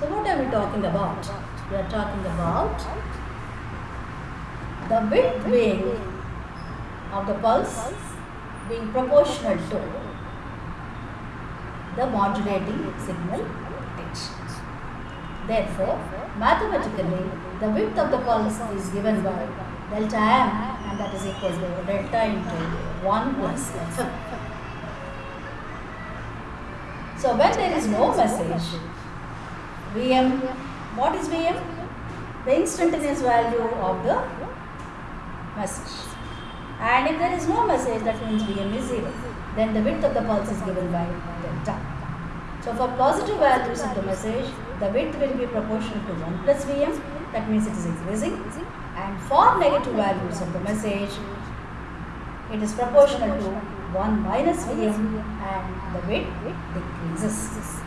So what are we talking about? We are talking about the width being of the pulse being proportional to the modulating signal pitch. Therefore, mathematically, the width of the pulse is given by delta m and that is equal to delta into 1 plus f. So when there is no message, Vm, what is Vm? The instantaneous value of the message. And if there is no message, that means Vm is 0. Then the width of the pulse is given by delta. So for positive values of the message, the width will be proportional to 1 plus Vm, that means it is increasing. And for negative values of the message, it is proportional to 1 minus Vm and the width decreases.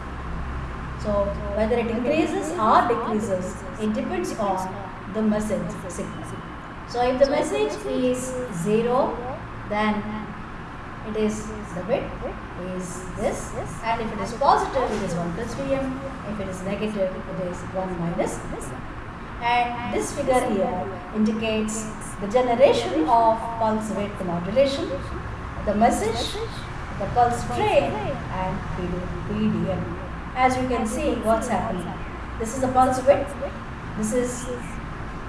So uh, whether it increases or decreases, it depends on the message the signal. So if the message is 0, then it is the width is this and if it is positive it is 1 plus Vm, if it is negative it is 1 minus this. And this figure here indicates the generation of pulse width modulation, the message, the pulse train and PDM. As you can see what's happening. This is the pulse width, this is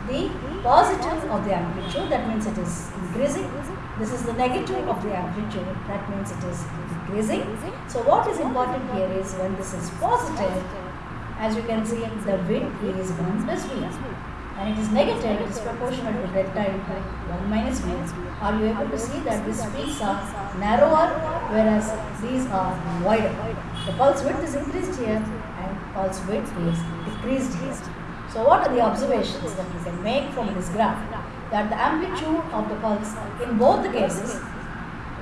the positive of the amplitude. That means it is increasing. This is the negative of the amplitude. That means it is decreasing so what is important here is when this is positive as you can see the width is 1 plus v and it is negative it is proportional to delta into 1 minus v are you able to see that these peaks are narrower whereas these are wider the pulse width is increased here and pulse width is decreased here so what are the observations that you can make from this graph? That the amplitude of the pulse in both the cases,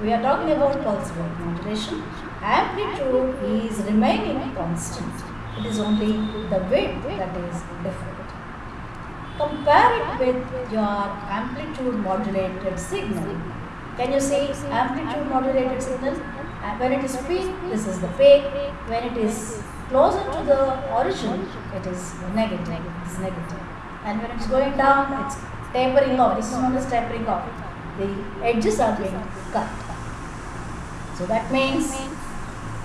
we are talking about pulse width modulation, amplitude is remaining constant. It is only the width that is different. Compare it with your amplitude modulated signal. Can you see amplitude modulated signal? And when it is peak, this is the peak. When it is closer to the origin, it is negative. It is negative. And when it's going down, it's tapering off. This is known as tapering off. The edges are being cut. So that means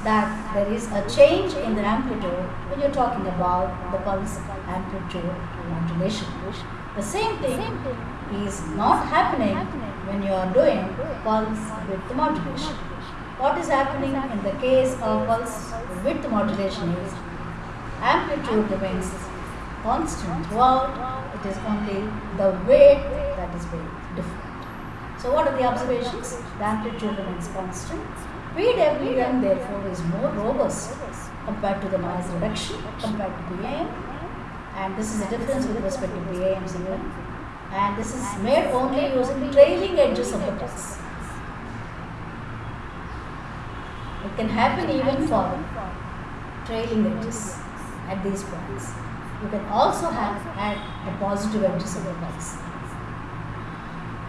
that there is a change in the amplitude when you're talking about the pulse amplitude modulation. The same thing is not happening when you are doing pulse width modulation. What is happening in the case of pulse width modulation is amplitude remains constant throughout. It is only the weight that is very different. So what are the observations? The amplitude remains constant. PWM therefore is more robust compared to the noise reduction compared to PAM and this is the difference with respect to PAM signal and this is made only using trailing edges of the pulse. It can happen even for trailing edges at these points. You can also have at the positive edges of the pulse.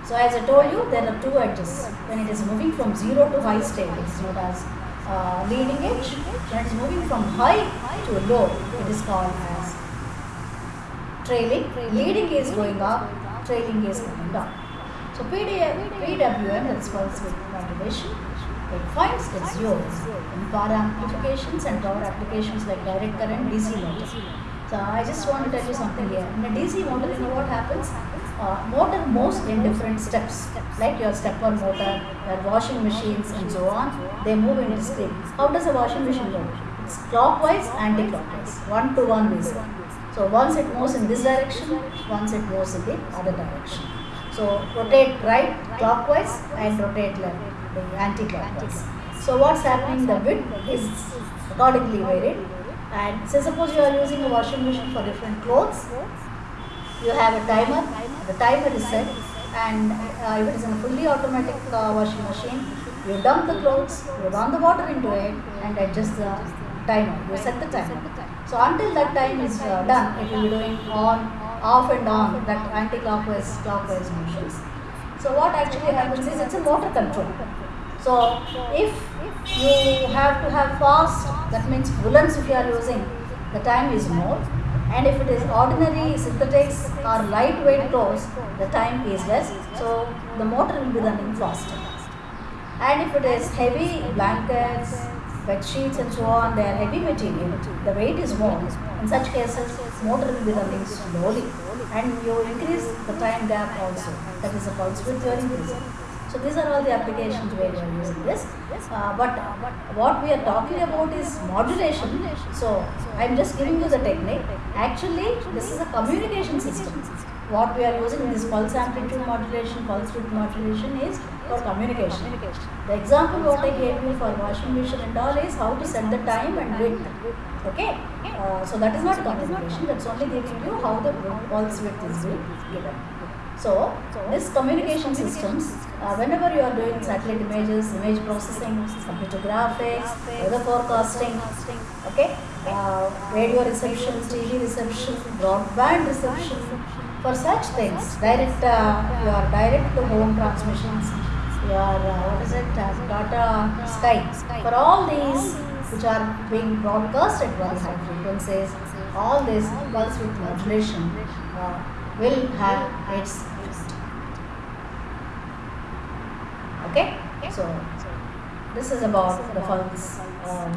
So as I told you, there are two edges. When it is moving from zero to high state, it is known as uh, leading edge. When it is moving from high to low, it is called as trailing. Leading is going up, trailing is coming down. So PWM, is pulse width modulation, it finds its use in power amplifications and power applications like direct current DC motor. So I just want to tell you something here. In a DC motor, you know what happens? Uh, motor moves in different steps, like your stepper motor, your washing machines and so on. They move in discrete. How does a washing machine move? It's clockwise, anti-clockwise, one to one basis. So once it moves in this direction, once it moves in the other direction. So rotate right clockwise and rotate left anti-clockwise. So what's happening? The width is accordingly varied. And say suppose you are using a washing machine for different clothes. You have a timer. The timer is set, and uh, if it is a fully automatic uh, washing machine, you dump the clothes, you run the water into it, and adjust the timer. You set the timer. So until that time is uh, done, it will be doing on, off and on that anti-clockwise, clockwise motions. So what actually happens is it's a motor control. So if you have to have fast, that means woolens if you are using, the time is more and if it is ordinary synthetics or lightweight clothes the time is less. So the motor will be running faster. And if it is heavy blankets bed sheets and so on they are heavy material. The weight is more in such cases motor will be running slowly. And you increase the time gap also. That is a pulse width you are increasing so these are all the applications where we are using this. Uh, but what we are talking about is modulation. So I am just giving you the technique. Actually, this is a communication system. What we are using in this pulse amplitude modulation, pulse width modulation is for communication. The example what I gave you for washing machine and all is how to set the time and width. Okay, uh, so that is not communication. That's only giving you how the pulse width is given. So, this communication systems, uh, whenever you are doing satellite images, image processing, computer graphics, weather forecasting, okay, uh, radio reception, TV reception, broadband reception, for such things, direct, uh, your direct to home transmissions, your, uh, what is it, uh, data, Skype, for all these which are being broadcast at very high frequencies, all this pulse width modulation uh, will have its okay? So this is about the pulse uh,